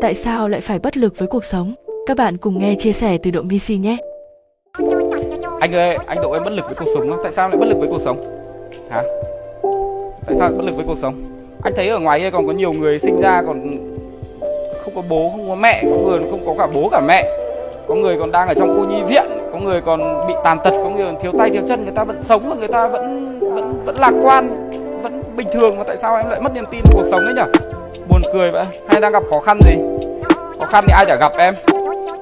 Tại sao lại phải bất lực với cuộc sống? Các bạn cùng nghe chia sẻ từ Độ Misi nhé. Anh ơi, anh Độ em bất lực với cuộc sống không? Tại sao lại bất lực với cuộc sống? Hả? Tại sao lại bất lực với cuộc sống? Anh thấy ở ngoài kia còn có nhiều người sinh ra còn không có bố, không có mẹ, có người không có cả bố cả mẹ. Có người còn đang ở trong cô nhi viện, có người còn bị tàn tật, có người còn thiếu tay thiếu chân, người ta vẫn sống và người ta vẫn vẫn vẫn lạc quan, vẫn bình thường mà tại sao anh lại mất niềm tin vào cuộc sống ấy nhỉ? Buồn cười vậy. Hay đang gặp khó khăn gì? Khó khăn thì ai chả gặp em.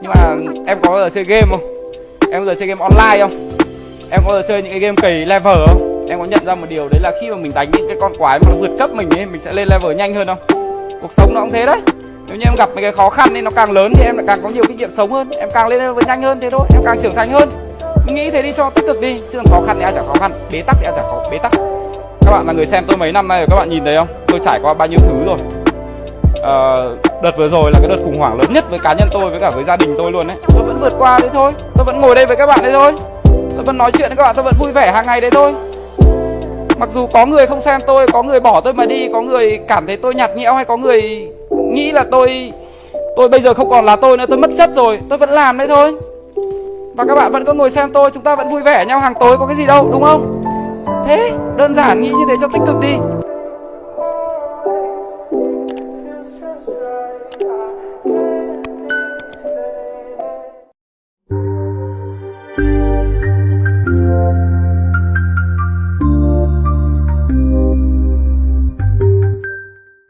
Nhưng mà em có bao giờ chơi game không? Em bao giờ chơi game online không? Em có bao giờ chơi những cái game kỳ level không? Em có nhận ra một điều đấy là khi mà mình đánh những cái con quái mà nó vượt cấp mình ấy, mình sẽ lên level nhanh hơn không? Cuộc sống nó cũng thế đấy. Nếu như em gặp mấy cái khó khăn thì nó càng lớn thì em lại càng có nhiều kinh nghiệm sống hơn, em càng lên level nhanh hơn thế thôi, em càng trưởng thành hơn. Nghĩ thế đi cho tích cực đi, chứ còn khó khăn thì ai chả khó khăn, bế tắc thì ai chả khó bế tắc. Các bạn là người xem tôi mấy năm nay rồi các bạn nhìn thấy không? Tôi trải qua bao nhiêu thứ rồi uh, đợt vừa rồi là cái đợt khủng hoảng lớn nhất với cá nhân tôi với cả với gia đình tôi luôn đấy tôi vẫn vượt qua đấy thôi. Tôi vẫn ngồi đây với các bạn đấy thôi. Tôi vẫn nói chuyện với các bạn tôi vẫn vui vẻ hàng ngày đấy thôi. Mặc dù có người không xem tôi có người bỏ tôi mà đi có người cảm thấy tôi nhạt nhẽo hay có người nghĩ là tôi tôi bây giờ không còn là tôi nữa tôi mất chất rồi. Tôi vẫn làm đấy thôi. Và các bạn vẫn có ngồi xem tôi chúng ta vẫn vui vẻ nhau hàng tối có cái gì đâu đúng không? Thế đơn giản nghĩ như thế cho tích cực đi.